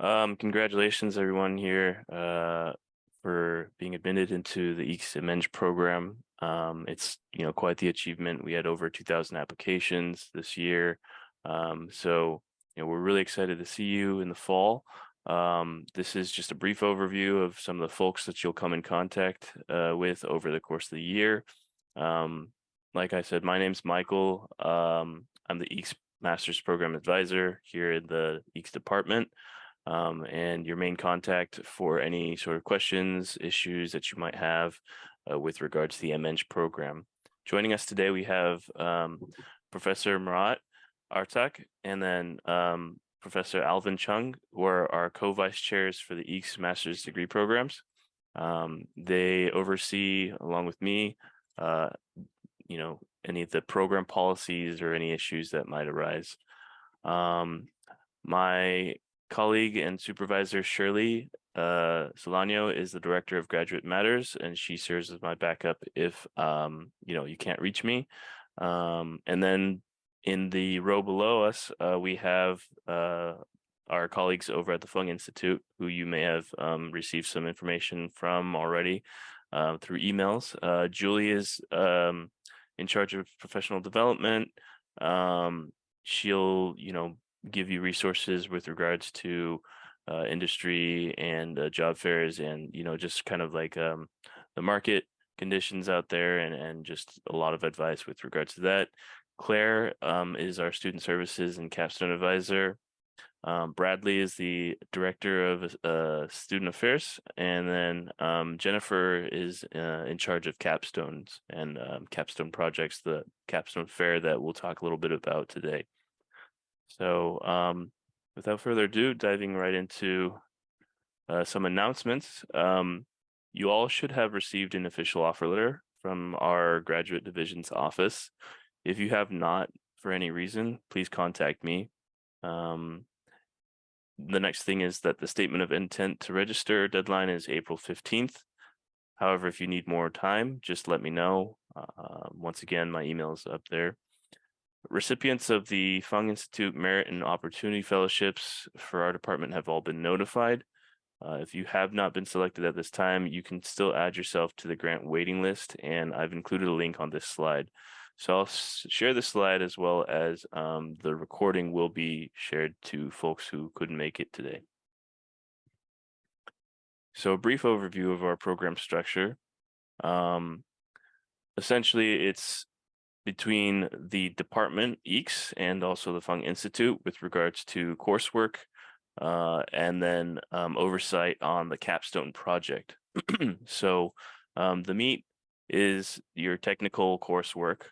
Um, congratulations everyone here uh, for being admitted into the EECS program. Um, it's you know quite the achievement. We had over 2,000 applications this year, um, so you know we're really excited to see you in the fall. Um, this is just a brief overview of some of the folks that you'll come in contact uh, with over the course of the year. Um, like I said, my name's Michael. Um, I'm the EECS Master's Program Advisor here in the EECS department um, and your main contact for any sort of questions, issues that you might have uh, with regards to the MEng program. Joining us today, we have um, Professor Murat Arcak and then um, Professor Alvin Cheung, who are our co-vice chairs for the EECS master's degree programs. Um, they oversee, along with me, uh, you know, any of the program policies or any issues that might arise. Um, my colleague and supervisor Shirley uh, Solano is the director of graduate matters, and she serves as my backup if um, you know you can't reach me. Um, and then in the row below us, uh, we have uh, our colleagues over at the Fung Institute, who you may have um, received some information from already uh, through emails. Uh, Julie is um, in charge of professional development. Um, she'll, you know, give you resources with regards to uh, industry and uh, job fairs and you know just kind of like um, the market conditions out there and and just a lot of advice with regards to that. Claire um, is our student services and capstone advisor. Um, Bradley is the director of uh, student affairs, and then um, Jennifer is uh, in charge of capstones and um, capstone projects, the capstone fair that we'll talk a little bit about today. So um, without further ado, diving right into uh, some announcements. Um, you all should have received an official offer letter from our graduate division's office. If you have not, for any reason, please contact me. Um, the next thing is that the statement of intent to register deadline is April 15th. However, if you need more time, just let me know. Uh, once again, my email is up there. Recipients of the Fung Institute Merit and Opportunity Fellowships for our department have all been notified. Uh, if you have not been selected at this time, you can still add yourself to the grant waiting list, and I've included a link on this slide. So I'll share the slide as well as um, the recording will be shared to folks who couldn't make it today. So a brief overview of our program structure. Um, essentially, it's between the department EECS and also the Fung Institute with regards to coursework uh, and then um, oversight on the capstone project. so um, the meat is your technical coursework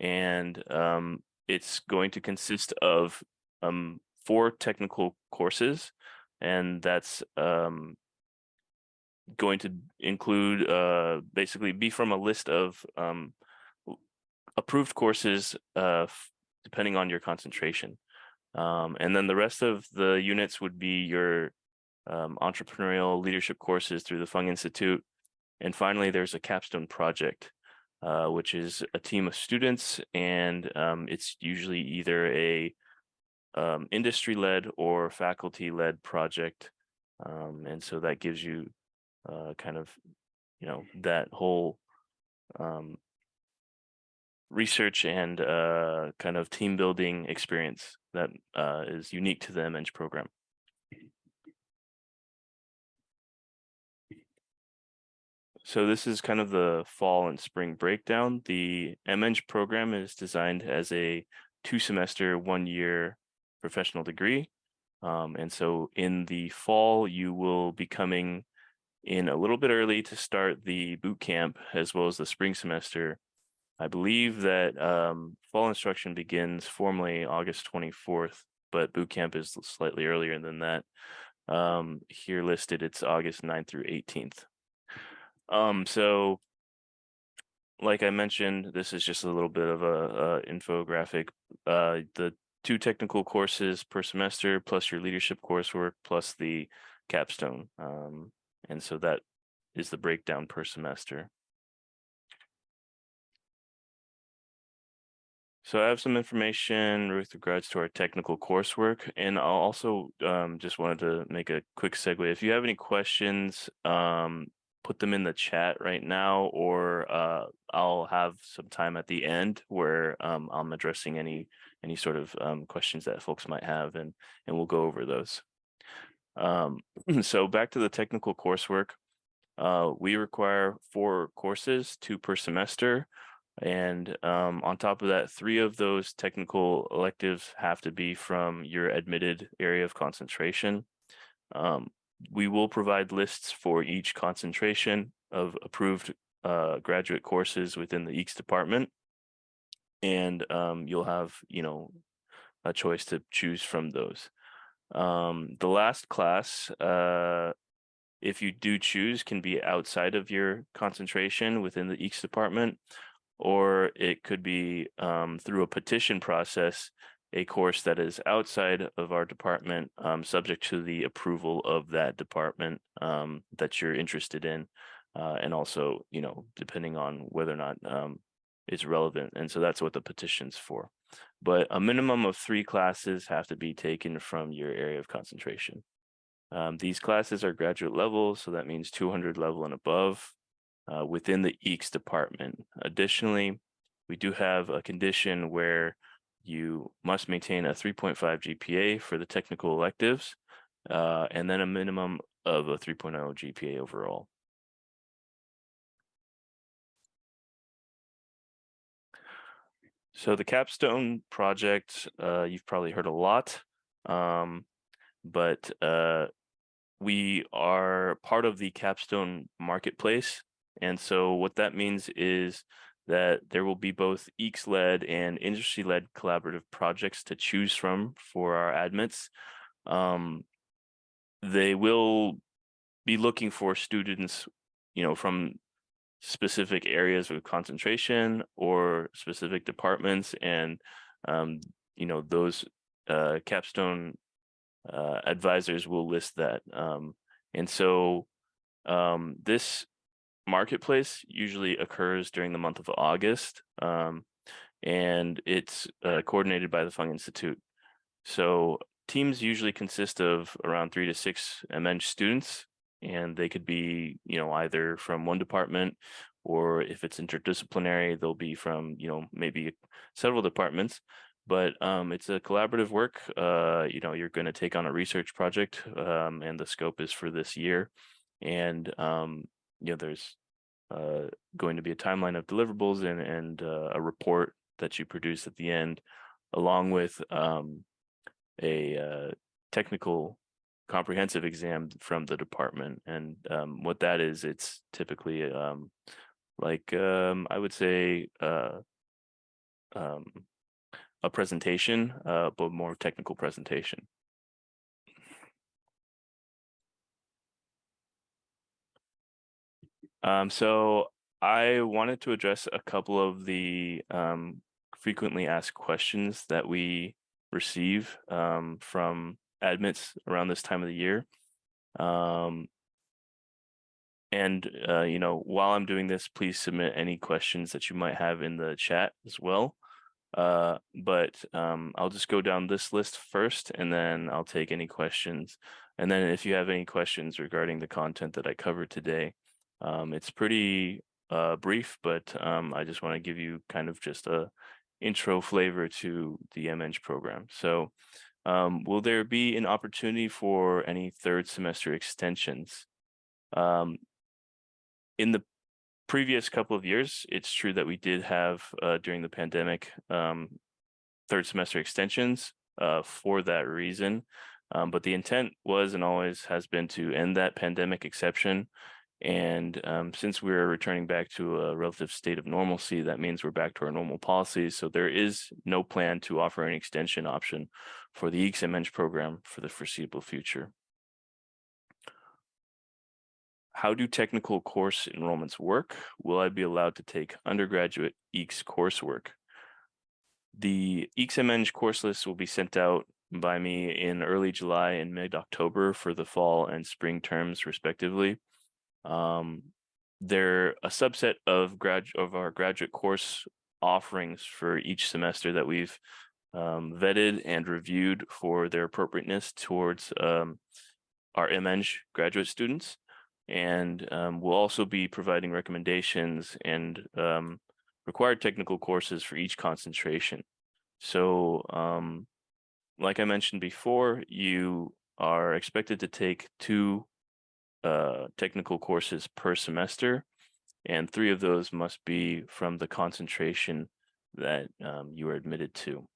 and um, it's going to consist of um, four technical courses and that's um, going to include uh, basically be from a list of um, approved courses uh, depending on your concentration. Um, and then the rest of the units would be your um, entrepreneurial leadership courses through the Fung Institute. And finally, there's a capstone project, uh, which is a team of students, and um, it's usually either a um, industry-led or faculty-led project. Um, and so that gives you uh, kind of, you know, that whole um, research and uh, kind of team building experience that uh, is unique to the MEng program. So this is kind of the fall and spring breakdown. The MEng program is designed as a two semester, one year professional degree. Um, and so in the fall, you will be coming in a little bit early to start the boot camp as well as the spring semester I believe that um, fall instruction begins formally August 24th, but boot camp is slightly earlier than that. Um, here listed, it's August 9th through 18th. Um, so, like I mentioned, this is just a little bit of a, a infographic. Uh, the two technical courses per semester, plus your leadership coursework, plus the capstone. Um, and so that is the breakdown per semester. So I have some information with regards to our technical coursework, and I'll also um, just wanted to make a quick segue. If you have any questions, um, put them in the chat right now, or uh, I'll have some time at the end where um, I'm addressing any any sort of um, questions that folks might have, and and we'll go over those. Um, so back to the technical coursework. Uh, we require four courses, two per semester. And um, on top of that, three of those technical electives have to be from your admitted area of concentration. Um, we will provide lists for each concentration of approved uh, graduate courses within the EECS department. And um, you'll have, you know, a choice to choose from those. Um, the last class, uh, if you do choose, can be outside of your concentration within the EECS department or it could be um, through a petition process, a course that is outside of our department, um, subject to the approval of that department um, that you're interested in, uh, and also, you know, depending on whether or not um, it's relevant. And so that's what the petition's for. But a minimum of three classes have to be taken from your area of concentration. Um, these classes are graduate level, so that means 200 level and above uh, within the EECS department. Additionally, we do have a condition where you must maintain a 3.5 GPA for the technical electives, uh, and then a minimum of a 3.0 GPA overall. So the capstone project, uh, you've probably heard a lot, um, but uh, we are part of the capstone marketplace. And so what that means is that there will be both EECS-led and industry-led collaborative projects to choose from for our admits. Um, they will be looking for students, you know, from specific areas of concentration or specific departments, and um, you know those uh, capstone uh, advisors will list that. Um, and so um, this marketplace usually occurs during the month of August, um, and it's uh, coordinated by the Fung Institute. So teams usually consist of around three to six MEng students, and they could be, you know, either from one department, or if it's interdisciplinary, they'll be from, you know, maybe several departments. But um, it's a collaborative work. Uh, you know, you're going to take on a research project, um, and the scope is for this year. And um, you know, there's uh, going to be a timeline of deliverables and, and uh, a report that you produce at the end, along with um, a uh, technical comprehensive exam from the department. And um, what that is, it's typically um, like, um, I would say, uh, um, a presentation, uh, but more technical presentation. Um, so I wanted to address a couple of the um, frequently asked questions that we receive um, from admits around this time of the year. Um, and, uh, you know, while I'm doing this, please submit any questions that you might have in the chat as well. Uh, but um, I'll just go down this list first, and then I'll take any questions. And then if you have any questions regarding the content that I covered today, um, it's pretty uh, brief, but um, I just want to give you kind of just a intro flavor to the MEng program. So um, will there be an opportunity for any third semester extensions? Um, in the previous couple of years, it's true that we did have uh, during the pandemic um, third semester extensions uh, for that reason. Um, but the intent was and always has been to end that pandemic exception and um, since we're returning back to a relative state of normalcy, that means we're back to our normal policies. So there is no plan to offer an extension option for the EECS program for the foreseeable future. How do technical course enrollments work? Will I be allowed to take undergraduate EECS coursework? The EECS course list will be sent out by me in early July and mid-October for the fall and spring terms respectively. Um, they're a subset of grad of our graduate course offerings for each semester that we've um, vetted and reviewed for their appropriateness towards um, our MEng graduate students. And um, we'll also be providing recommendations and um, required technical courses for each concentration. So um, like I mentioned before, you are expected to take two uh, technical courses per semester, and three of those must be from the concentration that um, you are admitted to.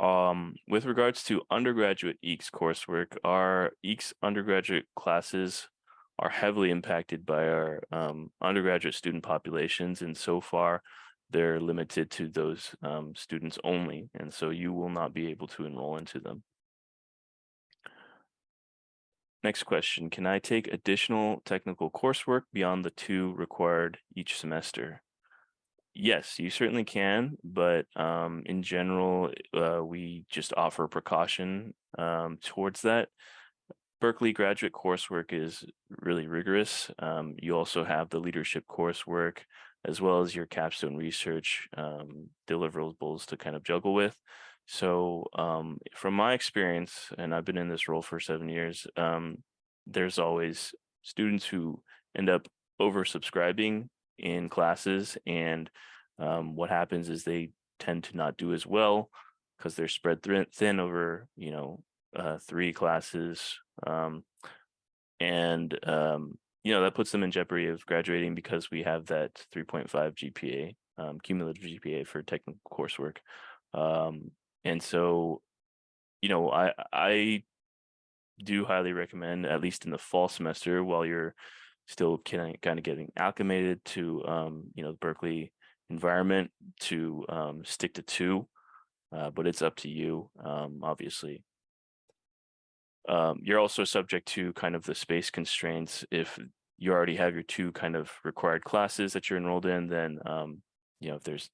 Um, with regards to undergraduate EECS coursework, our EECS undergraduate classes are heavily impacted by our um, undergraduate student populations, and so far they're limited to those um, students only, and so you will not be able to enroll into them. Next question, can I take additional technical coursework beyond the two required each semester? Yes, you certainly can, but um, in general, uh, we just offer precaution um, towards that. Berkeley graduate coursework is really rigorous. Um, you also have the leadership coursework, as well as your capstone research um, deliverables to kind of juggle with. So um, from my experience, and I've been in this role for seven years, um, there's always students who end up oversubscribing in classes and um, what happens is they tend to not do as well because they're spread thin over, you know, uh, three classes. Um, and um, you know, that puts them in jeopardy of graduating because we have that 3.5 GPA, um, cumulative GPA for technical coursework. And so, you know, I, I do highly recommend, at least in the fall semester, while you're still kind of, kind of getting acclimated to, um, you know, the Berkeley environment to um, stick to two, uh, but it's up to you, um, obviously. Um, you're also subject to kind of the space constraints. If you already have your two kind of required classes that you're enrolled in, then, um, you know, if there's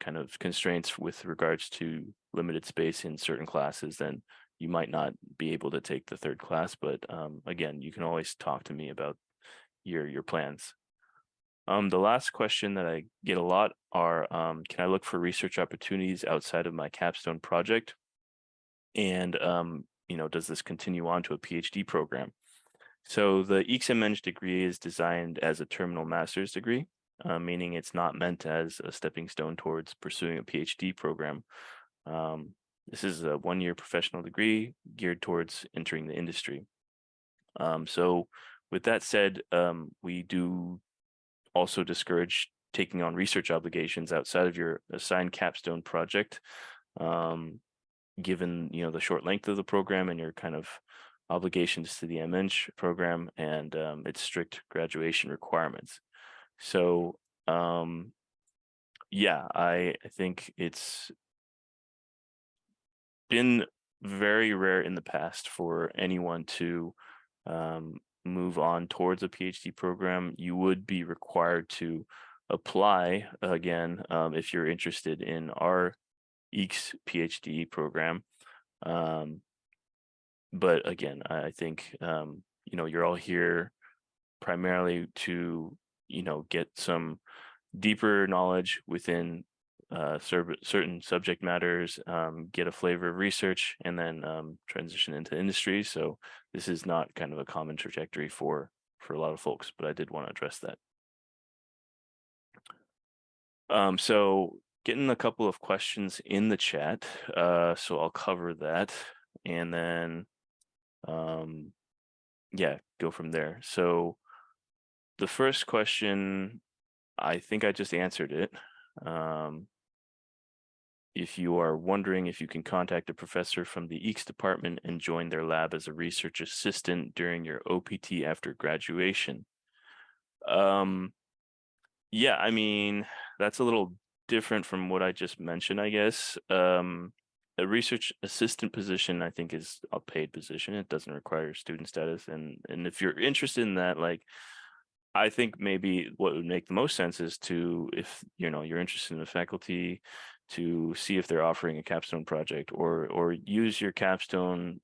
kind of constraints with regards to limited space in certain classes, then you might not be able to take the third class. But um, again, you can always talk to me about your your plans. Um, the last question that I get a lot are, um, can I look for research opportunities outside of my capstone project? And um, you know, does this continue on to a PhD program? So the EECS degree is designed as a terminal master's degree, uh, meaning it's not meant as a stepping stone towards pursuing a PhD program. Um, this is a one-year professional degree geared towards entering the industry. Um, so with that said, um, we do also discourage taking on research obligations outside of your assigned capstone project. Um, given you know the short length of the program and your kind of obligations to the MEng program and um, its strict graduation requirements. So um, yeah, I, think it's been very rare in the past for anyone to um, move on towards a PhD program. You would be required to apply again um, if you're interested in our EECS PhD program. Um, but again, I think, um, you know, you're all here primarily to, you know, get some deeper knowledge within uh, certain subject matters, um, get a flavor of research, and then um, transition into industry. So this is not kind of a common trajectory for for a lot of folks, but I did want to address that. Um, so getting a couple of questions in the chat. Uh, so I'll cover that and then, um, yeah, go from there. So the first question, I think I just answered it. Um, if you are wondering if you can contact a professor from the EECS department and join their lab as a research assistant during your OPT after graduation. Um, yeah, I mean, that's a little different from what I just mentioned, I guess. Um, a research assistant position, I think, is a paid position. It doesn't require student status, and and if you're interested in that, like, I think maybe what would make the most sense is to, if you know you're interested in the faculty, to see if they're offering a capstone project, or or use your capstone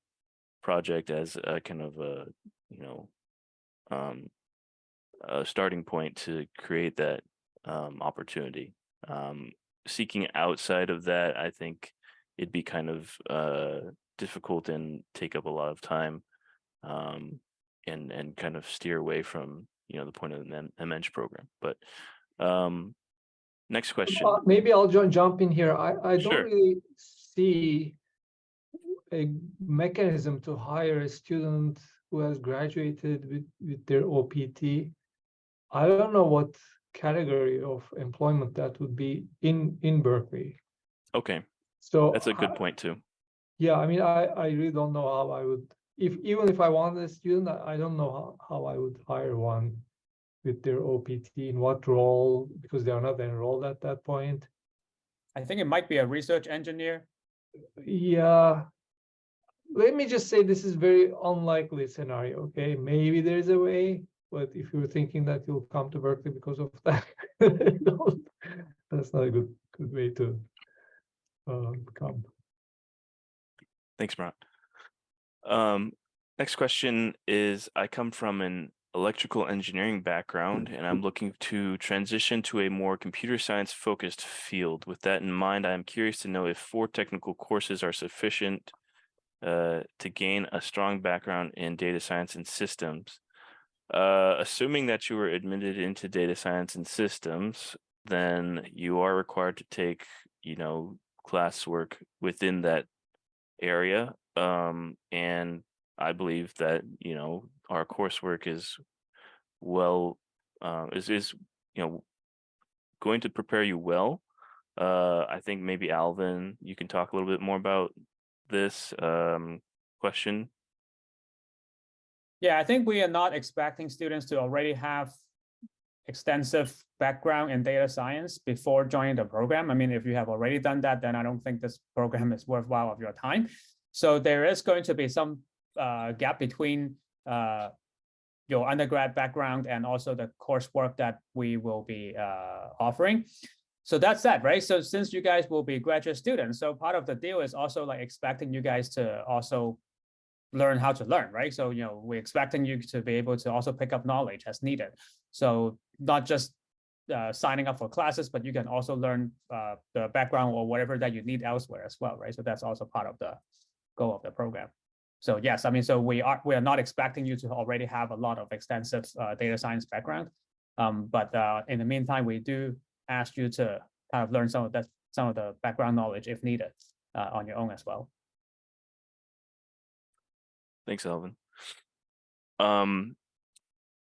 project as a kind of a you know um, a starting point to create that um, opportunity. Um, seeking outside of that, I think it'd be kind of uh difficult and take up a lot of time. Um, and and kind of steer away from, you know, the point of the men- the MEng program, but um. Next question, Maybe I'll ju- jump in here. I, I don't really see a mechanism to hire a student who has graduated with, with their OPT. I don't know what category of employment that would be in, in Berkeley. okay, So. that's a good I- point too. Yeah, I mean, I, I really don't know how I would, if, even if I wanted a student, I, I don't know how, how I would hire one with their OPT, in what role, because they are not enrolled at that point. I think it might be a research engineer. Yeah. Let me just say this is very unlikely scenario, okay? Maybe there's a way, but if you're thinking that you'll come to Berkeley because of that, don't- that's not a good, good way to uh, come. Thanks, Murat. Um, next question is, I come from an electrical engineering background and I'm looking to transition to a more computer science focused field. With that in mind, I am curious to know if four technical courses are sufficient uh, to gain a strong background in data science and systems. Uh, assuming that you were admitted into data science and systems, then you are required to take, you know, classwork within that area. Um, and I believe that, you know, our coursework is well, uh, is, is, you know, going to prepare you well. Uh, I think maybe Alvin, you can talk a little bit more about this, um, question. Yeah, I think we are not expecting students to already have extensive background in data science before joining the program. I mean, if you have already done that, then I don't think this program is worthwhile of your time. So there is going to be some uh, gap between uh, your undergrad background and also the coursework that we will be uh, offering. So that's that, right? So since you guys will be graduate students, so part of the deal is also like expecting you guys to also learn how to learn, right? So, you know, we're expecting you to be able to also pick up knowledge as needed. So not just uh, signing up for classes, but you can also learn uh, the background or whatever that you need elsewhere as well, right? So that's also part of the goal of the program. So yes, I mean, so we are we are not expecting you to already have a lot of extensive uh, data science background, um, but uh, in the meantime, we do ask you to kind of learn some of that some of the background knowledge if needed uh, on your own as well. Thanks, Alvin. Um,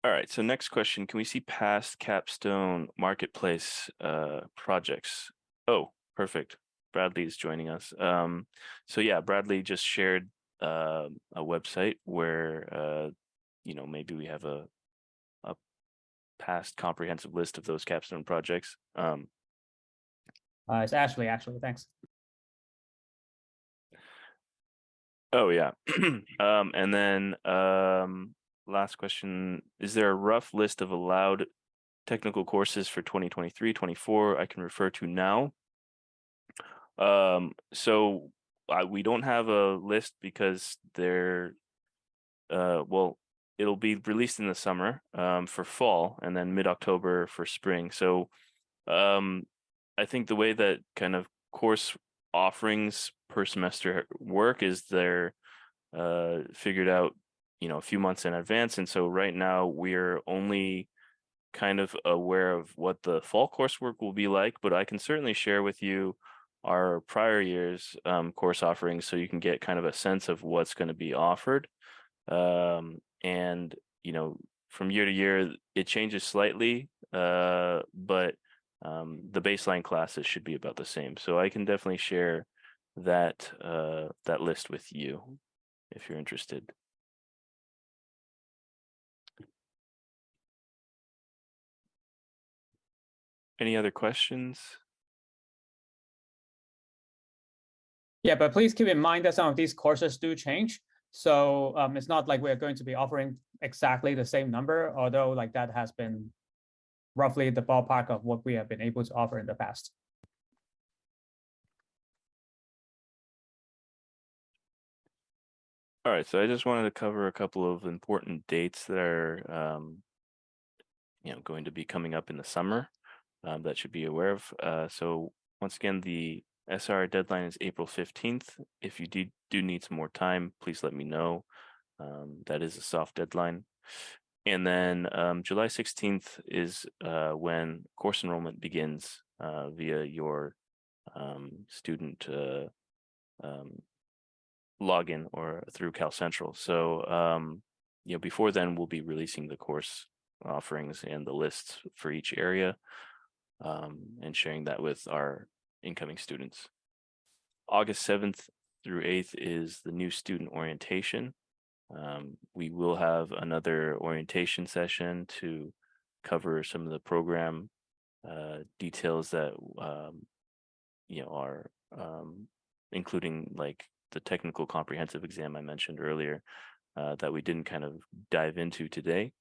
all right, so next question, can we see past capstone marketplace uh projects? Oh, perfect. Bradley is joining us. Um, so yeah, Bradley just shared uh, a website where uh, you know, maybe we have a a past comprehensive list of those capstone projects. Um, Uh, it's Ashley, actually, thanks. Oh, yeah. Um, and then, um, last question, is there a rough list of allowed technical courses for 2023, 24 I can refer to now? Um, so I, we don't have a list because they're, uh, well, it'll be released in the summer, um, for fall and then mid-October for spring. So, um, I think the way that kind of course offerings per semester work is they're uh figured out you know a few months in advance and so right now we're only kind of aware of what the fall coursework will be like but i can certainly share with you our prior years um course offerings so you can get kind of a sense of what's going to be offered um and you know from year to year it changes slightly uh but um, the baseline classes should be about the same. So I can definitely share that uh, that list with you if you're interested. Any other questions? Yeah, but please keep in mind that some of these courses do change. So um, it's not like we're going to be offering exactly the same number, although like that has been roughly the ballpark of what we have been able to offer in the past. All right, so I just wanted to cover a couple of important dates that are, um, you know, going to be coming up in the summer. um, that should be aware of. Uh, so once again, the SR deadline is April fifteenth. If you do, do need some more time, please let me know. Um, that is a soft deadline. And then um, July sixteenth is uh, when course enrollment begins uh, via your um, student uh, um, login or through Cal Central. So um, you know, before then, we'll be releasing the course offerings and the lists for each area um, and sharing that with our incoming students. August 7th through 8th is the new student orientation. Um, we will have another orientation session to cover some of the program uh, details that um, you know are um, including like the technical comprehensive exam I mentioned earlier uh, that we didn't kind of dive into today.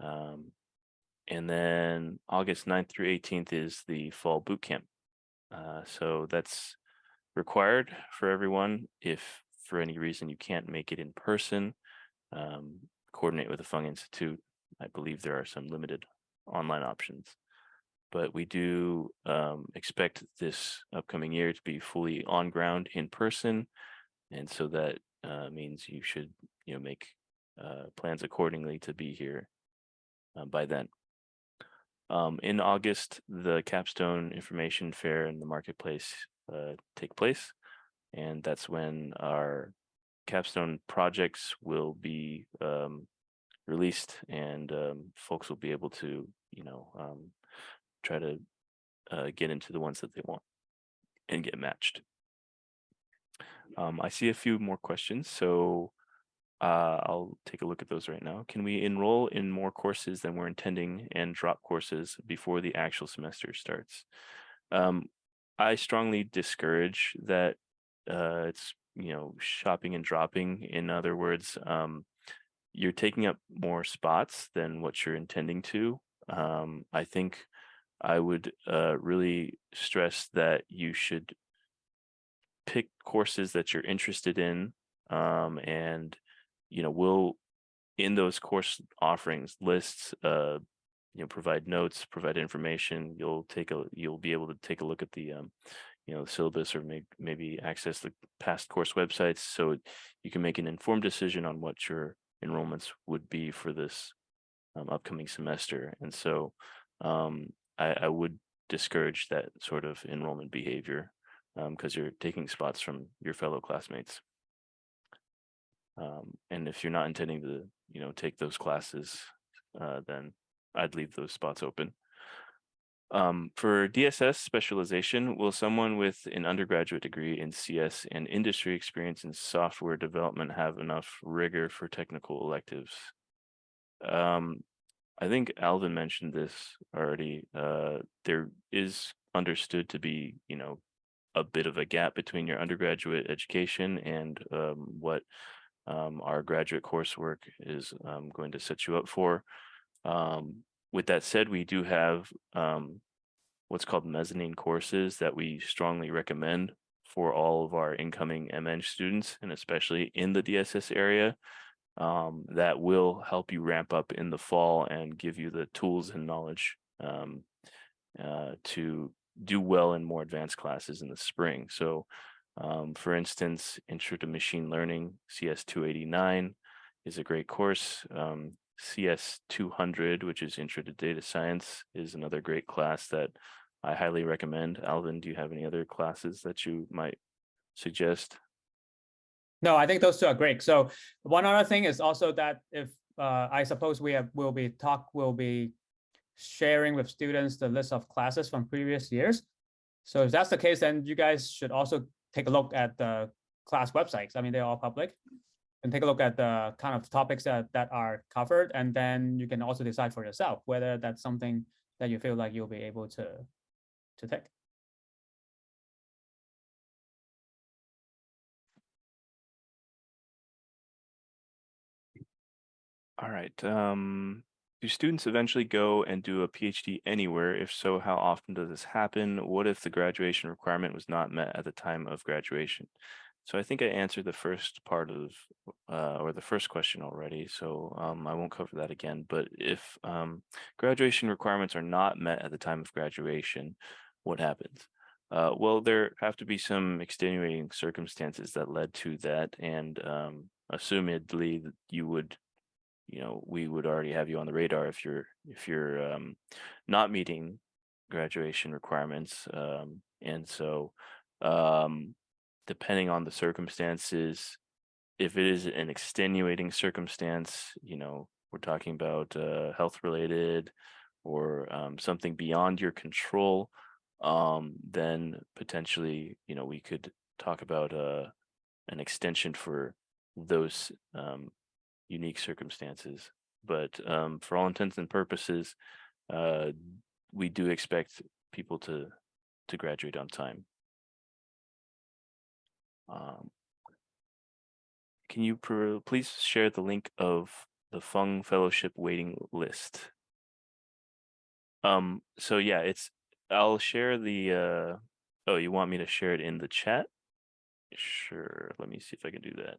Um, and then August 9th through 18th is the fall boot camp. Uh, so that's required for everyone. If for any reason you can't make it in person, um, coordinate with the Fung Institute. I believe there are some limited online options. But we do um, expect this upcoming year to be fully on ground in person. And so that uh, means you should, you know, make uh, plans accordingly to be here uh, by then. Um, in August, the capstone information fair and the marketplace uh, take place. And that's when our capstone projects will be um, released and um, folks will be able to, you know, um, try to uh, get into the ones that they want and get matched. Um, I see a few more questions, so uh, I'll take a look at those right now. Can we enroll in more courses than we're intending and drop courses before the actual semester starts? Um, I strongly discourage that. Uh, it's you know shopping and dropping. In other words, um, you're taking up more spots than what you're intending to. Um, I think I would uh, really stress that you should pick courses that you're interested in um, and you know we'll in those course offerings lists uh you know provide notes provide information you'll take a you'll be able to take a look at the um you know syllabus or may, maybe access the past course websites so you can make an informed decision on what your enrollments would be for this um, upcoming semester and so um I, I would discourage that sort of enrollment behavior because um, you're taking spots from your fellow classmates. Um, and if you're not intending to, you know, take those classes, uh, then I'd leave those spots open. Um, for DSS specialization, will someone with an undergraduate degree in CS and industry experience in software development have enough rigor for technical electives? Um, I think Alvin mentioned this already. Uh, there is understood to be, you know, a bit of a gap between your undergraduate education and um, what um, our graduate coursework is um, going to set you up for. Um, with that said, we do have um, what's called mezzanine courses that we strongly recommend for all of our incoming MEng students, and especially in the DSS area, um, that will help you ramp up in the fall and give you the tools and knowledge um, uh, to do well in more advanced classes in the spring. So um, for instance, Intro to Machine Learning, CS 289 is a great course. Um, CS 200, which is Intro to Data Science, is another great class that I highly recommend. Alvin, do you have any other classes that you might suggest? No, I think those two are great. So one other thing is also that if uh, I suppose we have will be talk will be sharing with students the list of classes from previous years. So if that's the case, then you guys should also take a look at the class websites. I mean, they're all public. And take a look at the kind of topics that, that are covered. And then you can also decide for yourself whether that's something that you feel like you'll be able to, to take. All right. Um, do students eventually go and do a PhD anywhere? If so, how often does this happen? What if the graduation requirement was not met at the time of graduation? so I think I answered the first part of, uh, or the first question already, so, um, I won't cover that again, but if, um, graduation requirements are not met at the time of graduation, what happens? Uh, well, there have to be some extenuating circumstances that led to that, and, um, assumedly you would, you know, we would already have you on the radar if you're, if you're, um, not meeting graduation requirements, um, and so, um, depending on the circumstances, if it is an extenuating circumstance, you know, we're talking about uh, health related or um, something beyond your control, um, then potentially, you know, we could talk about uh, an extension for those um, unique circumstances. But um, for all intents and purposes, uh, we do expect people to to graduate on time. Um, can you please share the link of the Fung Fellowship waiting list? Um, so yeah, it's, I'll share the, uh, oh, you want me to share it in the chat? Sure, let me see if I can do that.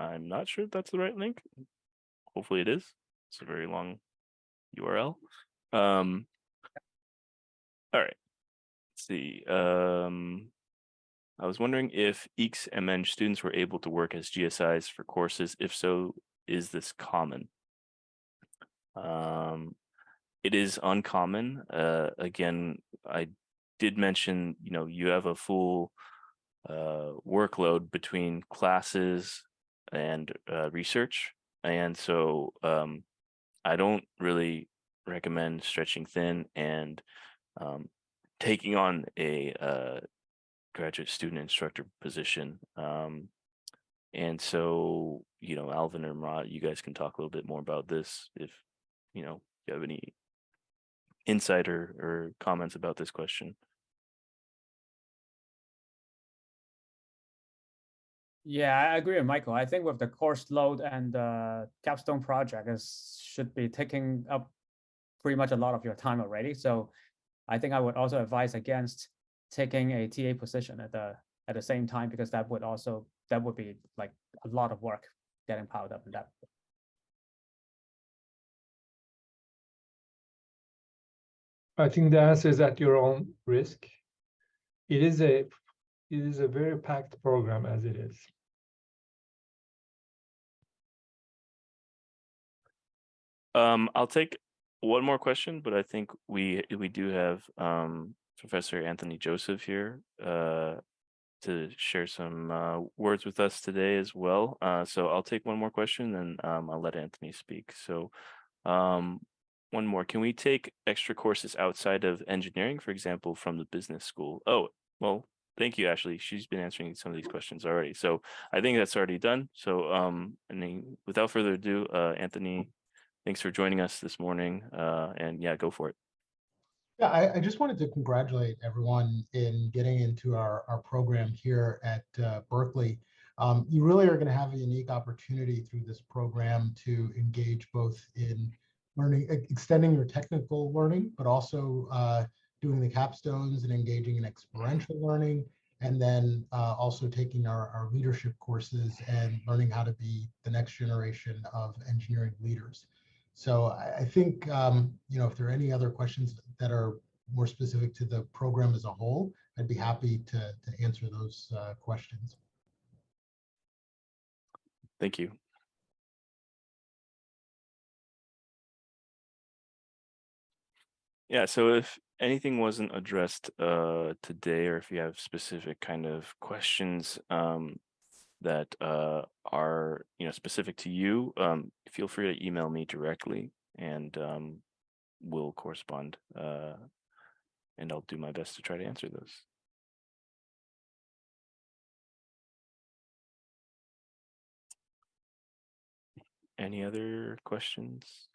I'm not sure if that's the right link. Hopefully it is. It's a very long URL. Um, all right. Let's see. Um, I was wondering if EECS MEng students were able to work as GSIs for courses. If so, is this common? Um, it is uncommon. Uh, again, I did mention, you know, you have a full uh, workload between classes and uh, research. And so um, I don't really recommend stretching thin and um, taking on a uh, graduate student instructor position. Um, and so, you know, Alvin or Murat, you guys can talk a little bit more about this if, you know, you have any insight or, or comments about this question. Yeah, I agree with Michael. I think with the course load and the capstone project is should be taking up pretty much a lot of your time already. So I think I would also advise against taking a TA position at the at the same time because that would also that would be like a lot of work getting piled up in that. I think the answer is at your own risk. It is a, it is a very packed program as it is. Um, I'll take one more question, but I think we we do have um Professor Anthony Joseph here uh to share some uh words with us today as well. Uh so I'll take one more question and um I'll let Anthony speak. So um one more, can we take extra courses outside of engineering, for example, from the business school? Oh, well, thank you, Ashley. She's been answering some of these questions already. So I think that's already done. So um and then without further ado, uh Anthony, thanks for joining us this morning. Uh, and yeah, go for it. Yeah, I, I, just wanted to congratulate everyone in getting into our, our program here at uh, Berkeley. Um, you really are going to have a unique opportunity through this program to engage both in learning, extending your technical learning, but also uh, doing the capstones and engaging in experiential learning, and then uh, also taking our, our leadership courses and learning how to be the next generation of engineering leaders. So I, I think, um, you know, if there are any other questions that are more specific to the program as a whole, I'd be happy to, to answer those uh, questions. Thank you. Yeah, so if anything wasn't addressed uh, today, or if you have specific kind of questions, um, that uh, are you know specific to you, um, feel free to email me directly, and um, we'll correspond. Uh, and I'll do my best to try to answer those. Any other questions?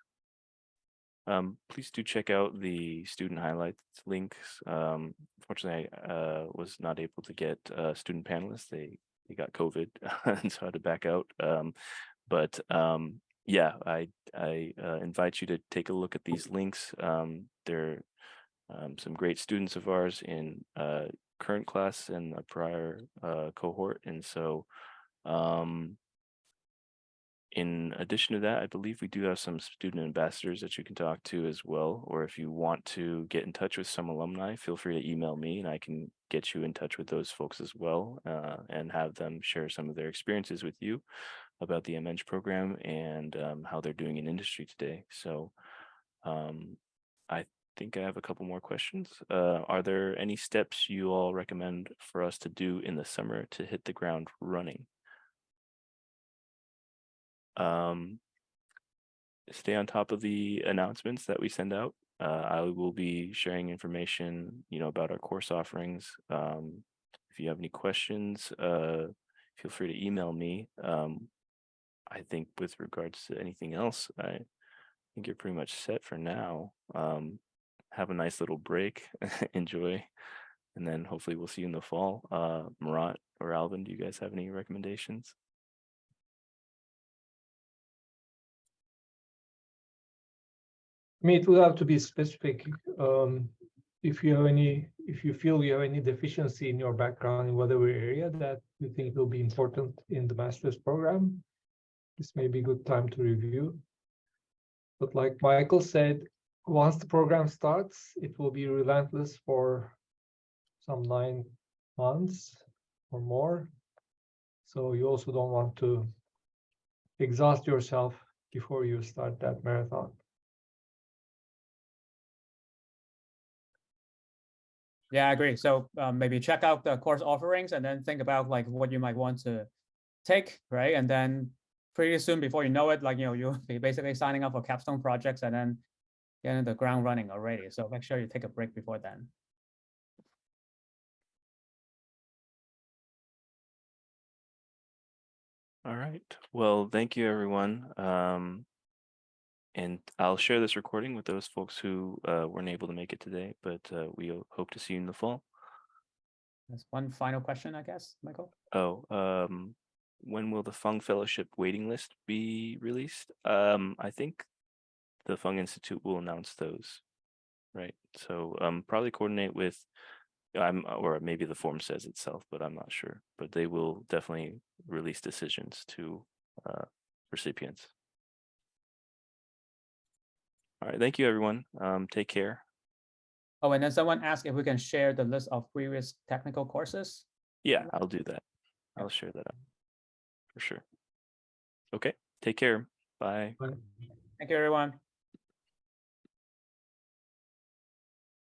Um, please do check out the student highlights links. Um, unfortunately, I uh, was not able to get uh, student panelists. They they got COVID and so I had to back out. Um, but um, yeah, I I uh, invite you to take a look at these links. Um, they're um, some great students of ours in uh, current class and a prior uh, cohort, and so um, in addition to that, I believe we do have some student ambassadors that you can talk to as well. Or if you want to get in touch with some alumni, feel free to email me and I can get you in touch with those folks as well uh, and have them share some of their experiences with you about the MEng program and um, how they're doing in industry today. So um, I think I have a couple more questions. Uh, are there any steps you all recommend for us to do in the summer to hit the ground running? Um, stay on top of the announcements that we send out. Uh, I will be sharing information, you know, about our course offerings. Um, if you have any questions, uh, feel free to email me. Um, I think with regards to anything else, I think you're pretty much set for now. Um, have a nice little break, enjoy, and then hopefully we'll see you in the fall. Uh, Murat or Alvin, do you guys have any recommendations? I mean, it would have to be specific. Um, if you have any, if you feel you have any deficiency in your background in whatever area that you think will be important in the master's program, this may be a good time to review. But like Michael said, once the program starts, it will be relentless for some nine months or more. So you also don't want to exhaust yourself before you start that marathon. Yeah, I agree. So um, maybe check out the course offerings and then think about like what you might want to take, right? And then pretty soon before you know it, like, you know, you'll be basically signing up for capstone projects and then getting the ground running already. So make sure you take a break before then. All right. Well, thank you, everyone. Um, and I'll share this recording with those folks who uh, weren't able to make it today, but uh, we hope to see you in the fall. That's one final question, I guess, Michael. Oh, um, when will the Fung Fellowship waiting list be released? Um, I think the Fung Institute will announce those, right? So um, probably coordinate with, I'm or maybe the form says itself, but I'm not sure. But they will definitely release decisions to uh, recipients. All right, thank you, everyone. Um, take care. Oh, and then someone asked if we can share the list of previous technical courses. Yeah, I'll do that. I'll share that out for sure. Okay, take care. Bye. Thank you, everyone.